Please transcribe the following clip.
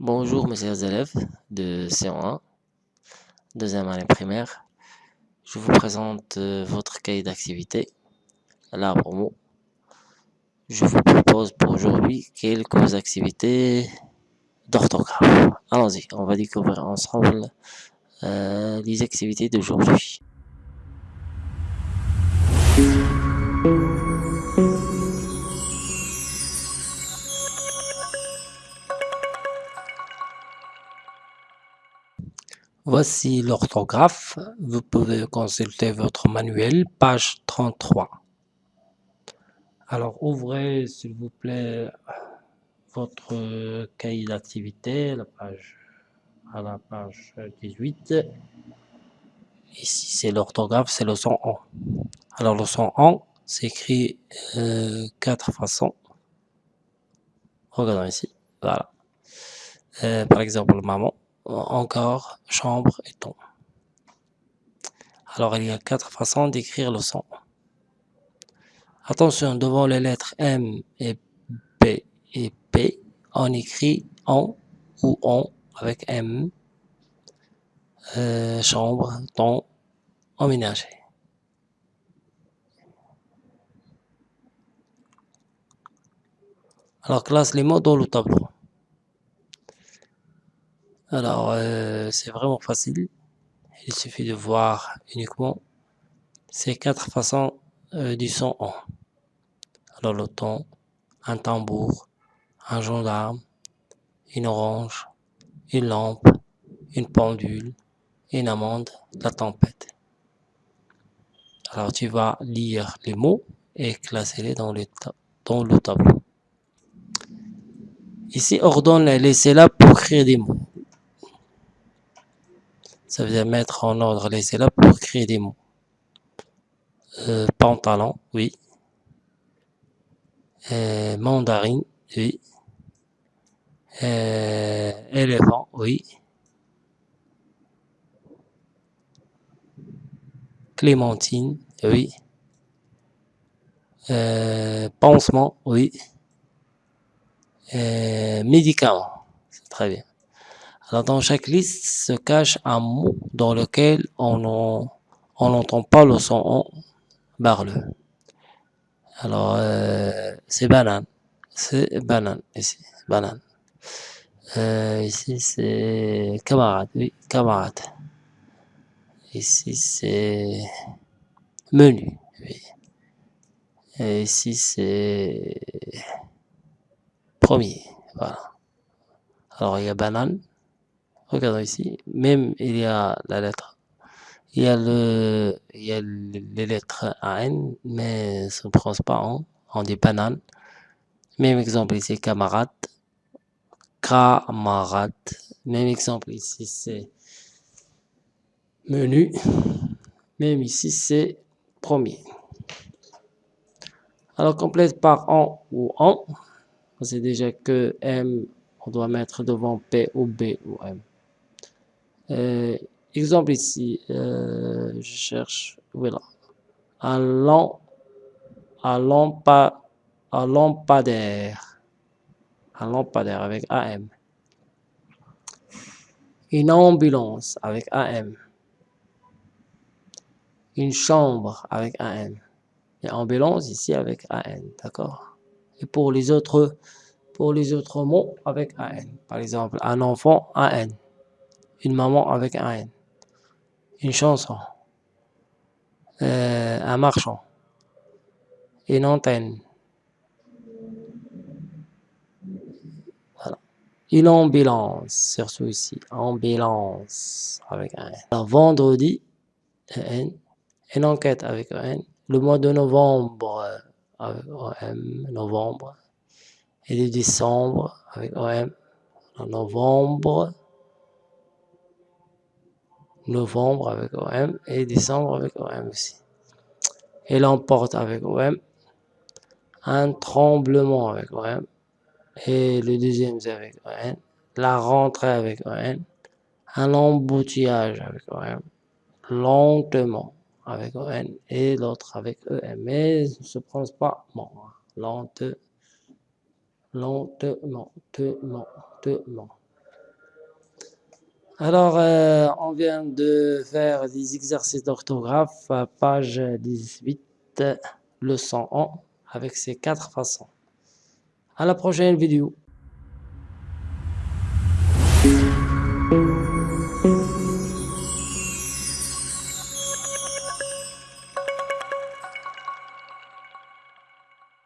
Bonjour mes chers élèves de C1, deuxième année primaire. Je vous présente euh, votre cahier d'activité, l'arbre mot. Je vous propose pour aujourd'hui quelques activités d'orthographe. Allons-y, on va découvrir ensemble euh, les activités d'aujourd'hui. Voici l'orthographe. Vous pouvez consulter votre manuel, page 33. Alors, ouvrez, s'il vous plaît, votre cahier d'activité, la page, à la page 18. Ici, c'est l'orthographe, c'est le son en. Alors, le son en s'écrit euh, quatre façons. Regardons ici, voilà. Euh, par exemple, maman encore, chambre et ton. Alors, il y a quatre façons d'écrire le son. Attention, devant les lettres M et B et P, on écrit en ou on avec M, euh, chambre, ton, emménager. Alors, classe les mots dans le tableau. Alors, euh, c'est vraiment facile. Il suffit de voir uniquement ces quatre façons euh, du son en. Alors, le ton, un tambour, un gendarme, une orange, une lampe, une pendule, une amande, la tempête. Alors, tu vas lire les mots et classer les dans, dans le tableau. Ici, ordonne les syllabes pour créer des mots. Ça veut dire mettre en ordre les syllabes pour créer des mots. Euh, pantalon, oui. Euh, mandarine, oui. Euh, éléphant, oui. Clémentine, oui. Euh, pansement, oui. Euh, médicament, c'est très bien. Dans chaque liste se cache un mot dans lequel on n'entend pas le son barle. Alors, euh, c'est banane. C'est banane, ici, banane. Euh, ici, c'est camarade, oui, camarade. Ici, c'est menu, oui. Ici, c'est premier, voilà. Alors, il y a banane. Regardons ici, même il y a la lettre. Il y a, le, il y a les lettres AN, mais ne prononce pas en, on dit banane. Même exemple ici, camarade. Camarade. Même exemple ici, c'est menu. Même ici, c'est premier. Alors, complète par en ou en. C'est déjà que M, on doit mettre devant P ou B ou M. Euh, exemple ici, euh, je cherche, voilà, un, lamp, un, lampa, un lampadaire, un lampadaire avec AM. Une ambulance avec AM. Une chambre avec AM. Et ambulance ici avec AN, d'accord? Et pour les autres, pour les autres mots avec AN. Par exemple, un enfant AN une maman avec un N, une chanson, euh, un marchand, une antenne, voilà. une ambulance, surtout ici, ambulance avec un N. Alors, vendredi, N, une enquête avec un N, le mois de novembre avec OM, novembre, et de décembre avec OM, novembre, novembre avec OM et décembre avec OM aussi. Et l'emporte avec OM, un tremblement avec OM et le deuxième avec ON, la rentrée avec ON, un embouteillage avec OM, lentement avec ON et l'autre avec EM. Mais ne se prononce pas lentement, lentement, lentement. Alors, euh, on vient de faire des exercices d'orthographe, page 18, leçon 1, avec ces quatre façons. À la prochaine vidéo.